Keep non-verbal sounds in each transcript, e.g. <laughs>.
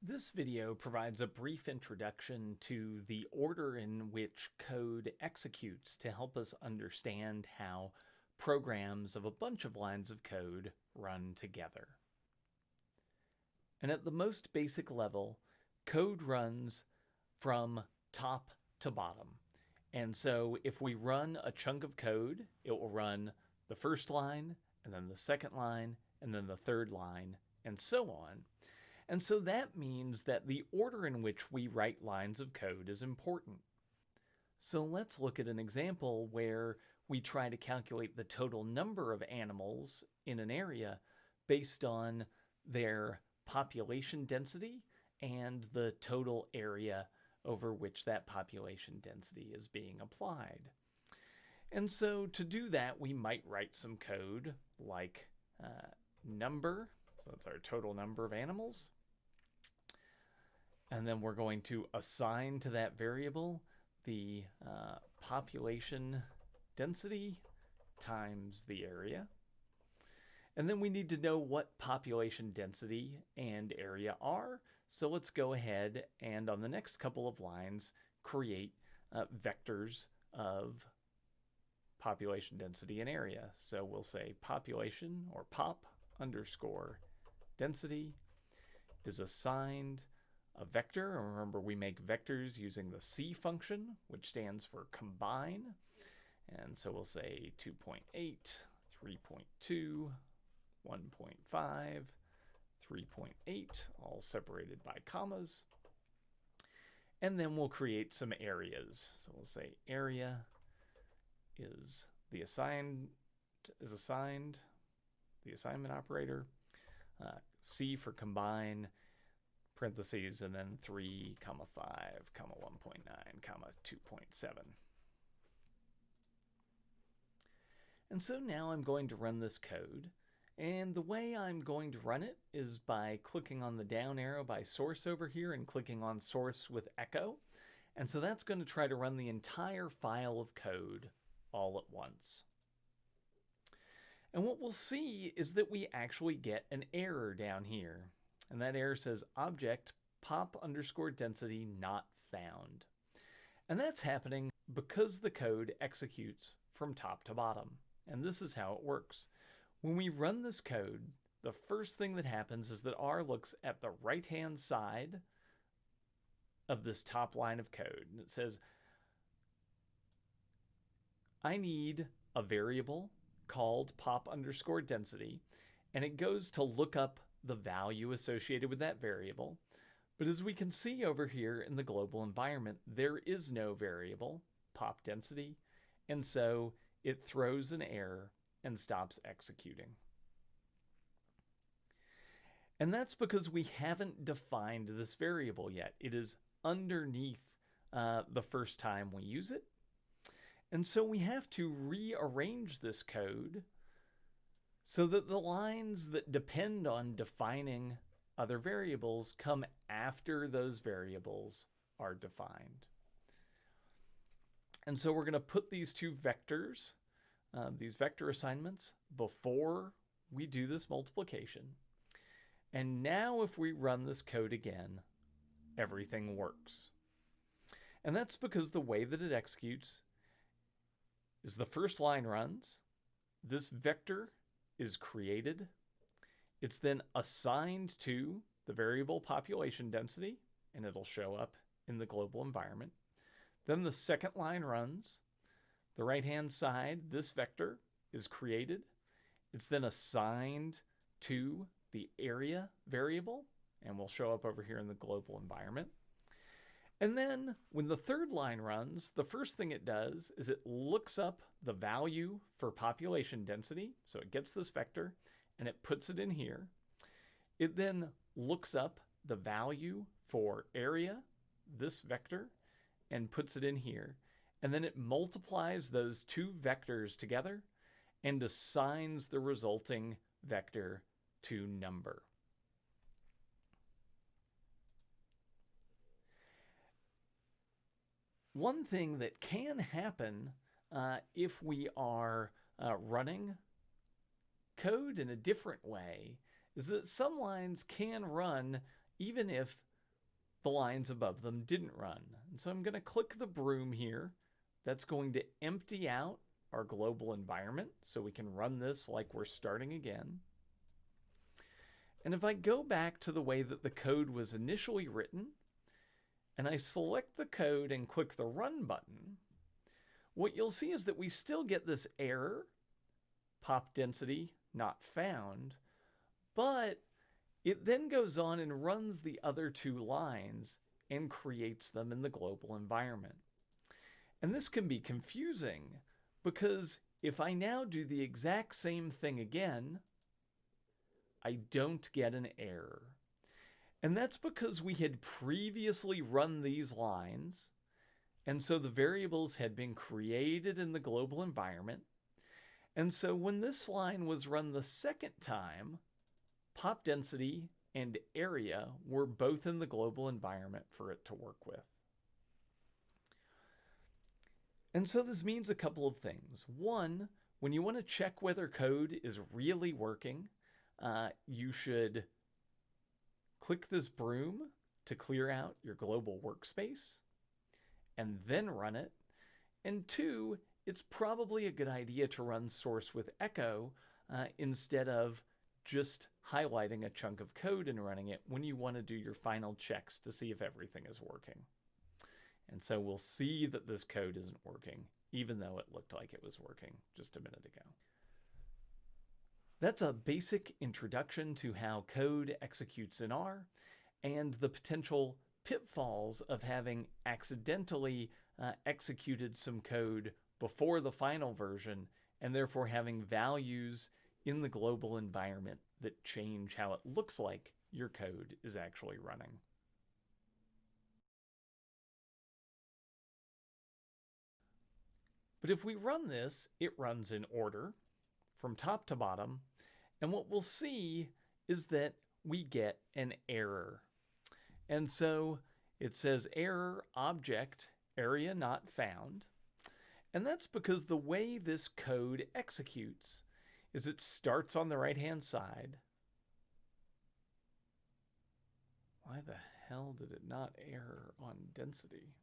This video provides a brief introduction to the order in which code executes to help us understand how programs of a bunch of lines of code run together. And at the most basic level, code runs from top to bottom. And so if we run a chunk of code, it will run the first line, and then the second line, and then the third line, and so on. And so that means that the order in which we write lines of code is important. So let's look at an example where we try to calculate the total number of animals in an area based on their population density and the total area over which that population density is being applied. And so to do that, we might write some code like uh, number, so that's our total number of animals, and then we're going to assign to that variable the uh, population density times the area. And then we need to know what population density and area are. So let's go ahead and on the next couple of lines, create uh, vectors of population density and area. So we'll say population or pop underscore density is assigned a vector. Remember, we make vectors using the C function, which stands for combine. And so we'll say 2.8, 3.2, 1.5, 3.8, all separated by commas. And then we'll create some areas. So we'll say area is the assigned is assigned, the assignment operator, uh, C for combine, parentheses, and then 3, comma 5, comma 1.9, comma 2.7. And so now I'm going to run this code. And the way I'm going to run it is by clicking on the down arrow by source over here and clicking on source with echo. And so that's going to try to run the entire file of code all at once. And what we'll see is that we actually get an error down here. And that error says object pop underscore density not found. And that's happening because the code executes from top to bottom. And this is how it works. When we run this code, the first thing that happens is that R looks at the right-hand side of this top line of code. And it says, I need a variable called pop underscore density, and it goes to look up the value associated with that variable. But as we can see over here in the global environment, there is no variable, pop density, and so it throws an error and stops executing. And that's because we haven't defined this variable yet. It is underneath uh, the first time we use it. And so we have to rearrange this code so that the lines that depend on defining other variables come after those variables are defined. And so we're going to put these two vectors, uh, these vector assignments, before we do this multiplication. And now if we run this code again, everything works. And that's because the way that it executes is the first line runs, this vector is created, it's then assigned to the variable population density, and it'll show up in the global environment. Then the second line runs. The right-hand side, this vector is created. It's then assigned to the area variable, and will show up over here in the global environment. And then when the third line runs, the first thing it does is it looks up the value for population density. So it gets this vector and it puts it in here. It then looks up the value for area, this vector, and puts it in here. And then it multiplies those two vectors together and assigns the resulting vector to number. One thing that can happen uh, if we are uh, running code in a different way is that some lines can run even if the lines above them didn't run. And so I'm going to click the broom here. That's going to empty out our global environment so we can run this like we're starting again. And if I go back to the way that the code was initially written, and I select the code and click the Run button, what you'll see is that we still get this error, pop density not found, but it then goes on and runs the other two lines and creates them in the global environment. And this can be confusing because if I now do the exact same thing again, I don't get an error. And that's because we had previously run these lines, and so the variables had been created in the global environment. And so when this line was run the second time, pop density and area were both in the global environment for it to work with. And so this means a couple of things. One, when you want to check whether code is really working, uh, you should click this broom to clear out your global workspace and then run it. And two, it's probably a good idea to run source with echo uh, instead of just highlighting a chunk of code and running it when you want to do your final checks to see if everything is working. And so we'll see that this code isn't working, even though it looked like it was working just a minute ago. That's a basic introduction to how code executes in R and the potential pitfalls of having accidentally uh, executed some code before the final version and therefore having values in the global environment that change how it looks like your code is actually running. But if we run this, it runs in order from top to bottom. And what we'll see is that we get an error. And so it says error object area not found. And that's because the way this code executes is it starts on the right hand side. Why the hell did it not error on density?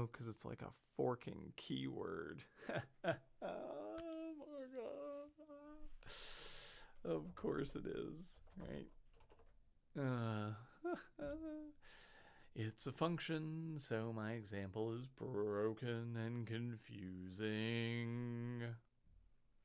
Oh, because it's like a forking keyword. <laughs> oh my god. Of course it is, right? Uh, <laughs> it's a function, so my example is broken and confusing.